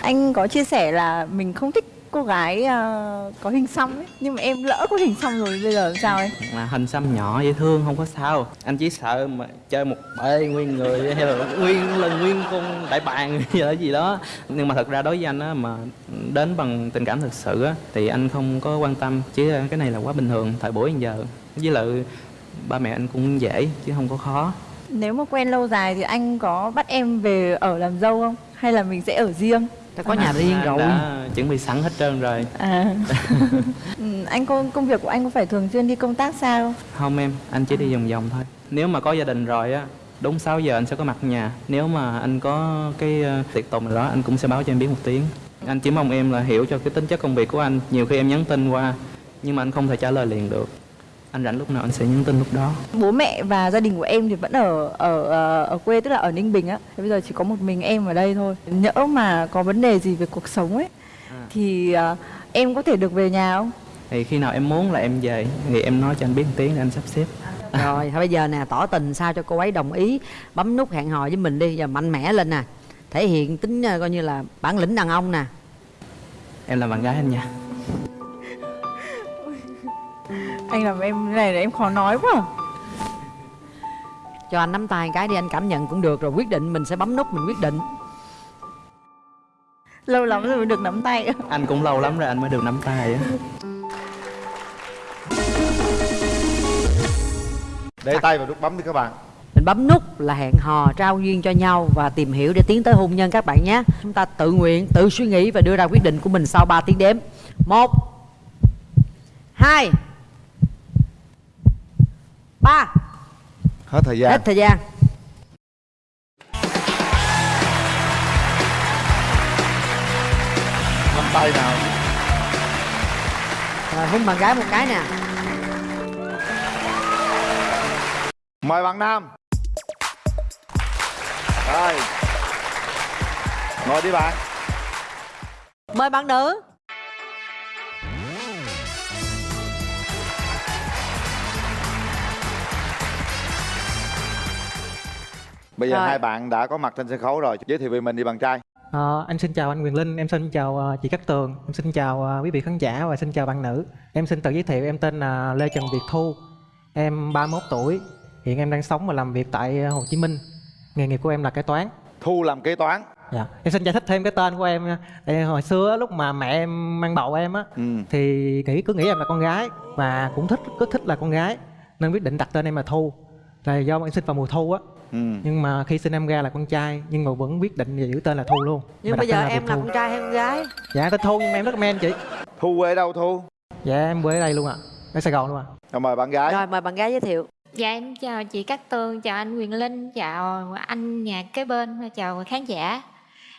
Anh có chia sẻ là mình không thích cô gái ờ, có hình xăm ấy Nhưng mà em lỡ có hình xăm rồi bây giờ làm sao ấy? Là hình xăm nhỏ dễ thương không có sao. Anh chỉ sợ mà chơi một bê nguyên người hay là nguyên là nguyên con đại bàng [laughs] hay là gì đó. Nhưng mà thật ra đối với anh á mà đến bằng tình cảm thực sự á thì anh không có quan tâm. Chứ cái này là quá bình thường thời buổi bây giờ. Với lại ba mẹ anh cũng dễ chứ không có khó. Nếu mà quen lâu dài thì anh có bắt em về ở làm dâu không? Hay là mình sẽ ở riêng? Ta có nhà riêng rồi. đã chuẩn bị sẵn hết trơn rồi. À. [laughs] Ừ, Anh có công việc của anh có phải thường xuyên đi công tác xa không? Không em, anh chỉ đi vòng vòng thôi. Nếu mà có gia đình rồi á Đúng 6 giờ anh sẽ có mặt nhà. Nếu mà anh có cái ờ, tiệc tùng nào đó Anh cũng sẽ báo cho em biết một tiếng. Anh chỉ mong em là hiểu cho cái tính chất công việc của anh. Nhiều khi em nhắn tin qua Nhưng mà anh không thể trả lời liền được Anh rảnh lúc nào anh sẽ nhắn tin lúc đó Bố mẹ và gia đình của em thì vẫn ở ở ờ, ở quê tức là ở Ninh Bình á. Thế Bây giờ chỉ có một mình em ở đây thôi. Nhỡ mà có vấn đề gì về cuộc sống ấy thì ờ, em có thể được về nhà không? Thì khi nào em muốn là em về Thì em nói cho anh biết một tiếng để anh sắp xếp [laughs] rồi thôi bây giờ nè tỏ tình sao cho cô ấy đồng ý bấm nút hẹn hò với mình đi giờ mạnh mẽ lên nè thể hiện tính ờ, coi như là bản lĩnh đàn ông nè Em là bạn gái anh nha Anh làm em này là em khó nói quá. cho anh nắm tay cái đi anh cảm nhận cũng được rồi quyết định mình sẽ bấm nút mình quyết định. Lâu lắm rồi mới được nắm tay. Anh cũng lâu lắm rồi anh mới được nắm tay á. Để tay vào nút bấm đi các bạn. Mình bấm nút là hẹn hò trao duyên cho nhau và tìm hiểu để tiến tới hôn nhân các bạn nhé. Chúng ta tự nguyện tự suy nghĩ và đưa ra quyết định của mình sau 3 tiếng đếm. Một hai ba. Hết thời gian. Hết thời gian. Nắm tay nào. Rồi hôn bạn gái một cái nè. Mời bạn nam. Rồi ngồi đi bạn. Mời bạn nữ bây giờ Rồi. hai bạn đã có mặt trên sân khấu rồi giới thiệu về mình đi bạn trai Ờ, anh xin chào anh Quyền Linh, em xin chào ờ, chị Cát Tường, em xin chào ờ, quý vị khán giả và xin chào bạn nữ. Em xin tự giới thiệu em tên là Lê Trần Việt Thu, em 31 tuổi, hiện em đang sống và làm việc tại Hồ Chí Minh. Nghề nghiệp của em là kế toán. Thu làm kế toán. Dạ. Em xin giải thích thêm cái tên của em nha. Tại hồi xưa lúc mà mẹ em mang bầu em á ừ. thì nghĩ cứ nghĩ em là con gái và cũng thích cứ thích là con gái nên quyết định đặt tên em là Thu. Là do em sinh vào mùa thu á. Ừ. Nhưng mà khi sinh em ra là con trai nhưng mà vẫn quyết định giữ tên là Thu luôn. nhưng Mà bây giờ tên em là Thu. con trai hay con gái Dạ tên Thu nhưng mà em rất men chị Thu quê đâu Thu? Dạ em quê ở đây luôn ạ Ở Sài Gòn luôn ạ Rồi mời bạn gái rồi mời bạn gái giới thiệu Dạ em chào chị Cát Tường, chào anh Quyền Linh, chào anh nhà kế bên, và chào khán giả.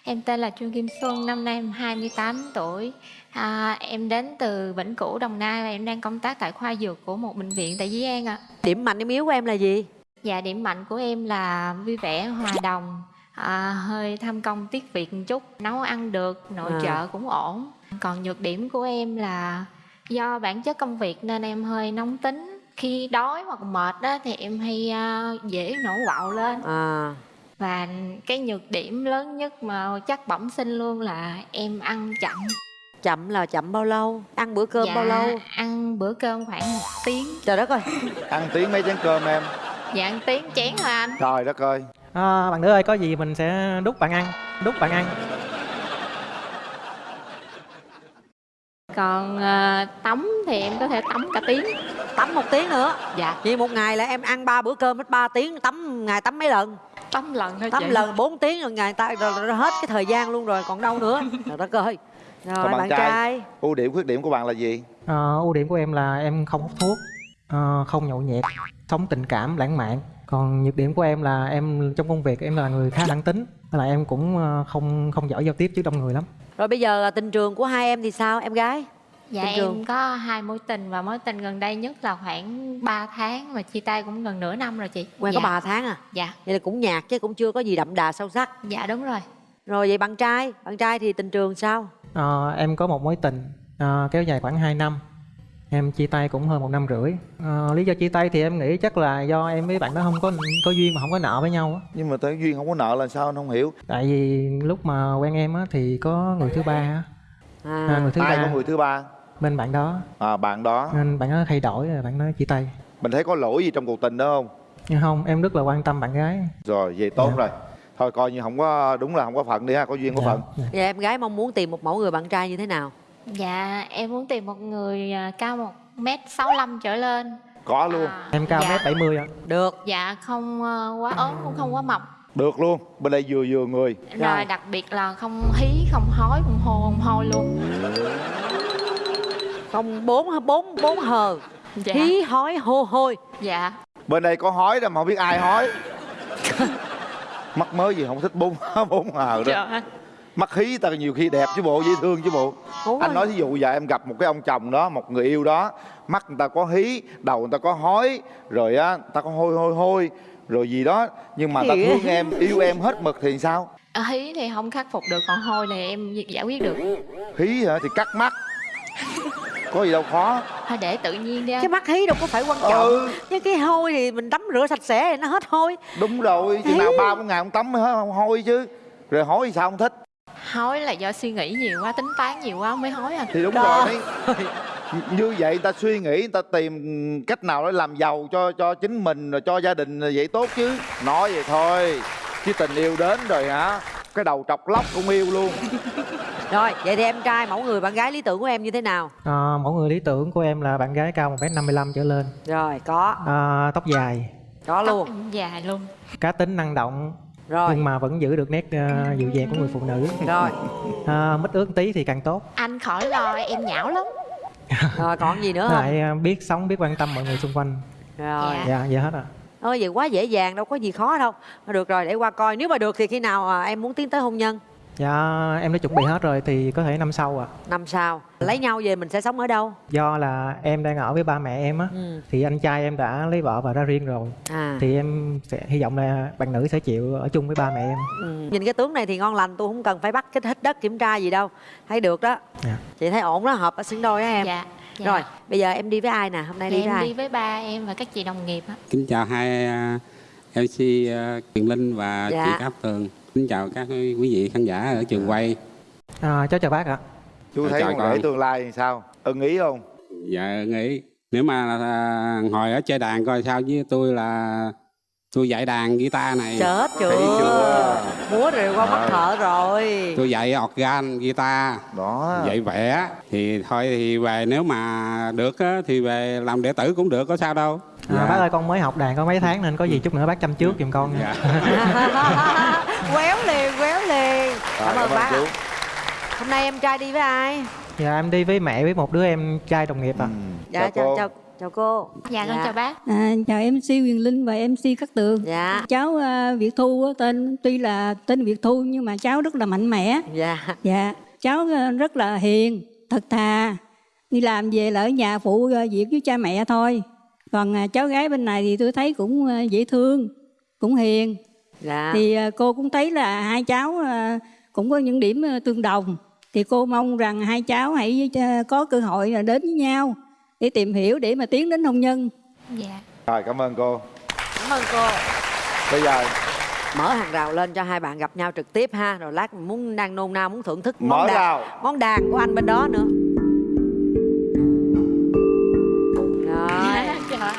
Em tên là Trương Kim Xuân, năm nay em 28 tuổi. À, em đến từ Vĩnh Cửu, Đồng Nai và em đang công tác tại khoa dược của một bệnh viện tại Dĩ An ạ. điểm mạnh điểm yếu của em là gì Dạ điểm mạnh của em là vui vẻ, hòa đồng, à, hơi tham công tiếc việc một chút, nấu ăn được, nội À. trợ cũng ổn. Còn nhược điểm của em là do bản chất công việc nên em hơi nóng tính. Khi đói hoặc mệt đó thì em hay à, dễ nổi quạo lên. à Và cái nhược điểm lớn nhất mà chắc bẩm sinh luôn là em ăn chậm. chậm là chậm bao lâu ăn bữa cơm dạ, bao lâu ăn bữa cơm khoảng một tiếng trời đất ơi ăn tiếng mấy chén cơm em dạ ăn tiếng chén thôi anh? Trời đất ơi. À, bạn nữ ơi có gì mình sẽ đút bạn ăn đút bạn ăn. Còn ờ, tắm thì em có thể tắm cả tiếng. Tắm một tiếng nữa. Dạ. Vậy một ngày là em ăn ba bữa cơm hết 3 tiếng tắm ngày tắm mấy lần? Tắm lần thôi tắm chị. lần 4 tiếng rồi ngày ta rồi, rồi, rồi hết cái thời gian luôn rồi còn đâu nữa. [laughs] Trời đất ơi. Rồi Còn bạn, trai. ưu điểm khuyết điểm của bạn là gì? Ờ, ưu điểm của em là em không hút thuốc ờ, không nhậu nhẹt sống tình cảm lãng mạn còn nhược điểm của em là em trong công việc em là người khá thẳng tính lại em cũng ờ, không không giỏi giao tiếp trước đông người lắm rồi bây giờ tình trường của hai em thì sao em gái Dạ Tình trường. em có hai mối tình và mối tình gần đây nhất là khoảng 3 tháng mà chia tay cũng gần nửa năm rồi chị. quen dạ. có 3 tháng à Dạ. vậy là cũng nhạt chứ cũng chưa có gì đậm đà sâu sắc Dạ đúng rồi. rồi vậy bạn trai bạn trai thì tình trường sao Ờ, em có một mối tình ờ, kéo dài khoảng 2 năm em chia tay cũng hơn một năm rưỡi. Ờ, lý do chia tay thì em nghĩ chắc là do em với bạn đó không có có duyên mà không có nợ với nhau á. Nhưng mà tới duyên không có nợ là sao anh không hiểu? Tại vì lúc mà quen em á thì có người thứ ba á. À, người thứ ai ba. có người thứ ba? Bên bạn đó. À bạn đó. Nên bạn đó thay đổi rồi bạn đó chia tay. Mình thấy có lỗi gì trong cuộc tình đó không? Nhưng không em rất là quan tâm bạn gái. Rồi vậy tốt rồi. Thôi coi như không có đúng là không có phận đi ha có duyên có Dạ. phận. vậy em gái mong muốn tìm một mẫu người bạn trai như thế nào Dạ em muốn tìm một người à, cao một mét sáu trở lên. có luôn em cao Dạ. mét 70 ạ được Dạ không ờ, quá ốm cũng không quá mập. được luôn bên đây vừa vừa người Rồi đặc biệt là không hí, không hói, không hô, không hôi luôn. không bốn bốn bốn hờ Dạ. hí hói hô hôi Dạ. bên đây có hói đâu mà không biết ai hói [laughs] mắc mới gì không thích bốn [laughs] bốn hờ Trời đó ơi. Mắc hí ta nhiều khi đẹp chứ bộ dễ thương chứ bộ Đúng anh rồi. nói ví dụ giờ em gặp một cái ông chồng đó một người yêu đó mắt người ta có hí đầu người ta có hói rồi á người ta có hôi hôi hôi rồi gì đó nhưng mà ta Thiệt. thương em yêu em hết mực thì sao Ờ, Hí thì không khắc phục được, còn hôi thì em giải quyết được. hí hả thì cắt mắt có gì đâu khó Thôi để tự nhiên đi anh. cái mắt hí đâu có phải quan trọng Ừ. nhưng cái hôi thì mình tắm rửa sạch sẽ thì nó hết hôi đúng rồi chừng nào ba bốn ngày không tắm mới hết không hôi chứ rồi hói thì sao không thích Hối là do suy nghĩ nhiều quá, tính toán nhiều quá mới hối anh. thì đúng rồi như vậy ta suy nghĩ người ta tìm cách nào để làm giàu cho cho chính mình rồi cho gia đình là vậy tốt chứ? Nói vậy thôi chứ tình yêu đến rồi hả? Cái đầu trọc lóc cũng yêu luôn. Rồi vậy thì em trai mẫu người bạn gái lý tưởng của em như thế nào? Ờ, mẫu người lý tưởng của em là bạn gái cao 1 mét 55 trở lên. Rồi có. Ờ, tóc dài. Có luôn. Dài luôn. cá tính năng động Rồi. nhưng mà vẫn giữ được nét ờ, dịu dàng của người phụ nữ. Rồi. [laughs] À, mít ướt tí thì càng tốt. Anh khỏi lo, em nhão lắm. [laughs] rồi còn gì nữa không? lại ờ, biết sống biết quan tâm mọi người xung quanh. Rồi. Dạ. Vậy hết à ôi vậy quá dễ dàng đâu có gì khó đâu. Được rồi để qua coi. Nếu mà được thì khi nào à, em muốn tiến tới hôn nhân dạ em đã chuẩn bị hết rồi thì có thể năm sau ạ năm sau lấy nhau về mình sẽ sống ở đâu do là em đang ở với ba mẹ em á Ừ. thì anh trai em đã lấy vợ và ra riêng rồi à thì em sẽ hy vọng là bạn nữ sẽ chịu ở chung với ba mẹ em ừ. nhìn cái tướng này thì ngon lành tôi không cần phải bắt cái hít đất kiểm tra gì đâu thấy được đó Dạ. chị thấy ổn đó hợp ở xứng đôi á em Dạ. dạ. rồi bây giờ em đi với ai nè hôm nay Thì đi với em ai đi với ba em và các chị đồng nghiệp á. Kính chào hai à, MC à, Quyền Linh và Dạ. chị Cát Tường. Kính chào các quý vị khán giả ở trường quay. à, cháu chào bác ạ. Chú thấy Chào con rể tương lai thì sao? Ưng ý không? Dạ nghĩ nếu mà à, ngồi ở chơi đàn coi sao với tôi là tôi dạy đàn guitar này. chết chưa, Thấy chưa? múa rồi qua mắt thợ rồi. Tôi dạy organ guitar. Đó. Dạy vẽ. Thì thôi thì về nếu mà được á, thì về làm đệ tử cũng được có sao đâu. à, bác ơi con mới học đàn có mấy tháng nên có gì chút nữa bác chăm trước giùm con nha. [laughs] Quéo liền quéo liền. Cảm ơn cảm ơn bác. chú. hôm nay em trai đi với ai? Dạ em đi với mẹ với một đứa em trai đồng nghiệp à. Dạ chào chào chào cô Dạ con chào bác. À, chào MC Quyền Linh và MC Cát Tường. Dạ. Cháu à, Việt Thu á, tên tuy là tên Việt Thu nhưng mà cháu rất là mạnh mẽ. dạ Dạ, cháu à, rất là hiền, thật thà. Đi làm về là ở nhà phụ à, việc với cha mẹ thôi. Còn à, cháu gái bên này thì tôi thấy cũng à, dễ thương, cũng hiền. dạ Thì à, cô cũng thấy là hai cháu à, cũng có những điểm à, tương đồng. Thì cô mong rằng hai cháu hãy có cơ hội là đến với nhau để tìm hiểu để mà tiến đến hôn nhân. Dạ. rồi cảm ơn cô cảm ơn cô bây giờ mở hàng rào lên cho hai bạn gặp nhau trực tiếp ha rồi lát muốn đang nôn nao muốn thưởng thức Mở món đàn rào. món đàn của anh bên đó nữa rồi Dạ.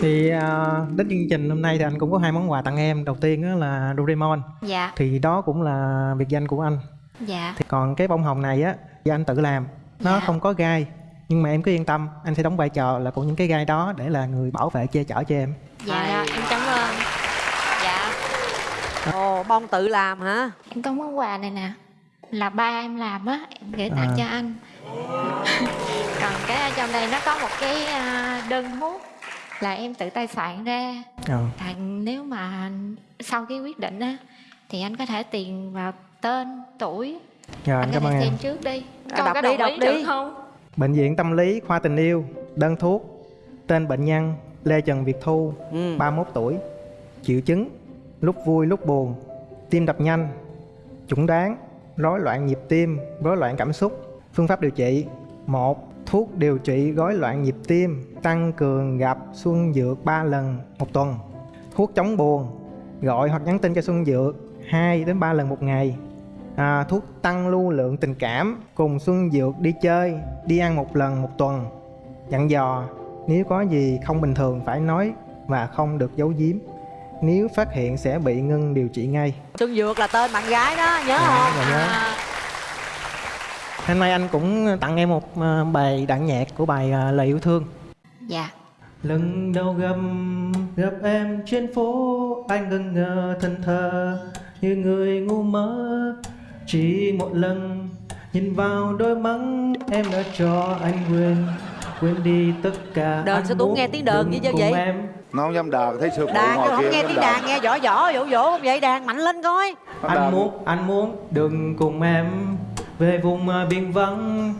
thì à, đến chương trình hôm nay thì anh cũng có hai món quà tặng em đầu tiên đó là Doraemon Dạ. thì đó cũng là biệt danh của anh Dạ. thì còn cái bông hồng này á do anh tự làm nó Dạ. không có gai nhưng mà em cứ yên tâm anh sẽ đóng vai trò là của những cái gai đó để là người bảo vệ che chở cho em Dạ rồi, em cảm ơn. Dạ. ồ bông tự làm hả Em có món quà này nè. Là ba em làm á, em gửi tặng À. cho anh. [laughs] Còn cái ở trong đây nó có một cái à, đơn thuốc là em tự tay soạn ra. Ờ. Là nếu mà sau cái quyết định á thì anh có thể tiền vào tên, tuổi. Rồi, anh cảm ơn em. xem trước đi. À, Coi đọc đi, đọc đi. được không? Bệnh viện Tâm lý Khoa Tình Yêu, đơn thuốc, tên bệnh nhân Lê Trần Việt Thu, Ừ. 31 tuổi, triệu chứng lúc vui lúc buồn, tim đập nhanh, chẩn đoán rối loạn nhịp tim, rối loạn cảm xúc. Phương pháp điều trị: một Thuốc điều trị rối loạn nhịp tim, tăng cường gặp Xuân Dược 3 lần một tuần. Thuốc chống buồn, gọi hoặc nhắn tin cho Xuân Dược 2 đến 3 lần một ngày. À, thuốc tăng lưu lượng tình cảm cùng Xuân Dược đi chơi, đi ăn một lần một tuần. Dặn dò, nếu có gì không bình thường phải nói và không được giấu giếm. Nếu phát hiện sẽ bị ngưng điều trị ngay. xuân dược là tên bạn gái đó nhớ Dạ, không dạ, nhớ. À, Hôm nay anh cũng tặng em một ờ, bài đạn nhạc của bài ờ, Lời yêu thương. Dạ. Lần đầu gặp gặp em trên phố anh ngần ngơ thân thờ như người ngu mơ chỉ một lần nhìn vào đôi mắt em đã cho anh quên. Quên đi tất cả Đờn anh sao muốn nghe tiếng đờn chứ cùng vậy? em. Nó không dám đờn thấy sư phụ đàn ngồi tôi không kia nghe tiếng đờn. đàn nghe võ võ vỗ vỗ không vậy đàn mạnh lên coi. Anh muốn anh muốn đừng cùng em. Về vùng biển vắng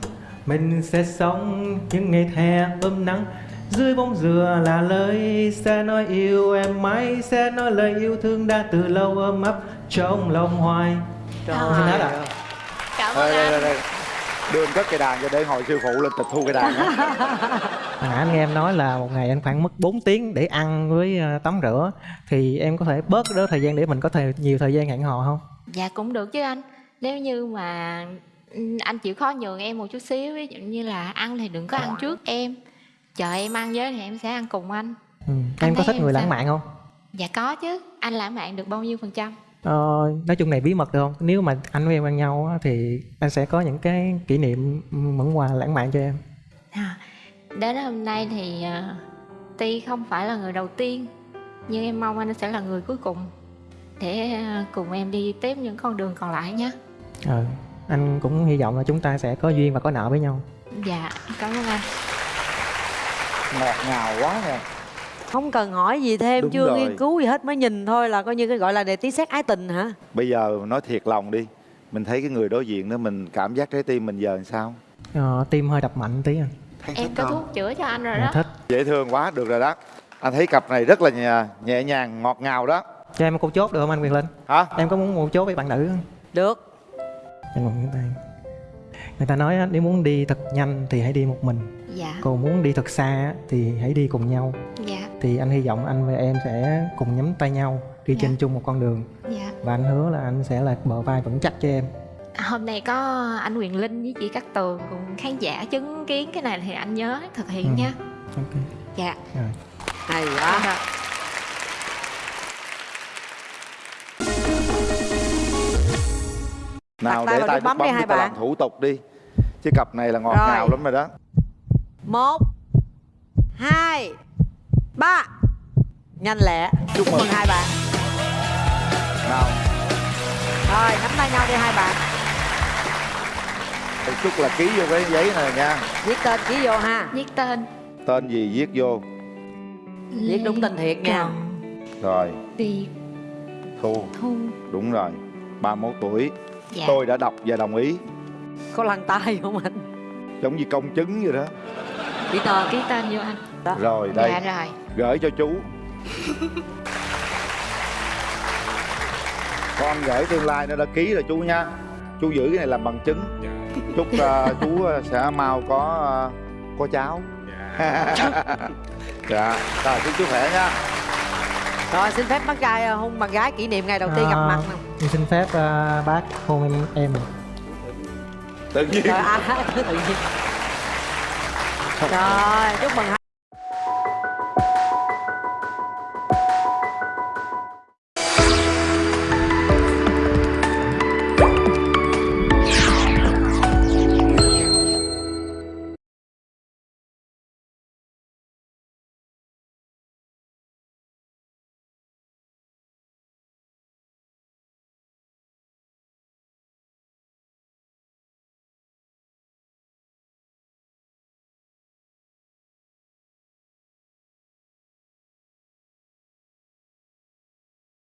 mình sẽ sống những ngày hè ấm nắng. Dưới bóng dừa là lời sẽ nói yêu em mãi sẽ nói lời yêu thương đã từ lâu ấm ấp trong lòng hoài Trời Không xin hết à? Cảm đây, đây, đây, đây. đưa anh cất cây đàn cho để hồi sư phụ lên tịch thu cây đàn nãy anh nghe em nói là một ngày anh khoảng mất 4 tiếng để ăn với ờ, tắm rửa thì em có thể bớt đó thời gian để mình có thể nhiều thời gian hẹn hò không? Dạ cũng được chứ anh Nếu như mà ừ, anh chịu khó nhường em một chút xíu Ví dụ như là ăn thì đừng có ăn trước em Chờ em ăn với thì em sẽ ăn cùng anh Ừ. Anh Em có thích người sao? lãng mạn không? Dạ có chứ Anh lãng mạn được bao nhiêu phần trăm Ờ, nói chung này bí mật được không? Nếu mà anh với em quen nhau á, thì anh sẽ có những cái kỷ niệm món quà lãng mạn cho em. à, Đến hôm nay thì à, Ti không phải là người đầu tiên Nhưng em mong anh sẽ là người cuối cùng Để à, cùng em đi tiếp những con đường còn lại nhé Ờ, anh cũng hy vọng là chúng ta sẽ có duyên và có nợ với nhau. Dạ cảm ơn anh ngọt ngào quá nè không cần hỏi gì thêm Đúng chưa rồi. nghiên cứu gì hết mới nhìn thôi là coi như cái gọi là đề tí xét ái tình hả bây giờ nói thiệt lòng đi mình thấy cái người đối diện đó mình cảm giác trái tim mình giờ làm sao Ờ, tim hơi đập mạnh tí à. Em có thuốc chữa cho anh rồi đó thích. dễ thương quá được rồi đó anh thấy cặp này rất là nhẹ, nhẹ nhàng ngọt ngào đó Cho em một câu chốt được không anh Quyền Linh? Hả? Em có muốn một chốt với bạn nữ không? được Anh một cái tay. Người ta nói á, nếu muốn đi thật nhanh thì hãy đi một mình. Dạ Còn muốn đi thật xa á, thì hãy đi cùng nhau. Dạ Thì anh hy vọng anh và em sẽ cùng nhắm tay nhau đi trên chung một con đường. Dạ Và anh hứa là anh sẽ là bờ vai vững chắc cho em. Hôm nay có anh Quyền Linh với chị Cát Tường cùng khán giả chứng kiến cái này thì anh nhớ thực hiện Ừ. nha. Ok. Dạ. Rồi. hay quá Rồi. nào để tay bấm bấm đi hai ta làm bạn. thủ tục đi chứ cặp này là ngọt Rồi. ngào lắm rồi đó một hai ba. Nhanh lẹ. Chúc mừng hai bạn. Nào. Rồi nắm tay nhau đi hai bạn. Chúc là ký vô cái giấy này nha. Viết tên ký vô ha. Viết tên. Tên gì viết vô? Viết đúng tên thiệt nha. Rồi. Việt thu. Thu. Đúng rồi. 31 tuổi. Dạ. tôi đã đọc và đồng ý. Có lăn tay không anh? Giống như công chứng vậy đó ký tên ký tên vô anh. rồi đây. Dạ rồi. gửi cho chú. Con gửi tương lai nó đã ký rồi chú nha. Chú giữ cái này làm bằng chứng. Chúc ờ, chú ờ, sẽ mau có ờ, có cháu. Dạ. [laughs] Rồi chúc chú khỏe nha. Rồi xin phép bác trai hôn bạn gái kỷ niệm ngày đầu tiên gặp À, mặt nào? em xin phép à, bác hôn em em. Tự nhiên. Rồi à, [laughs] tự nhiên rồi chúc mừng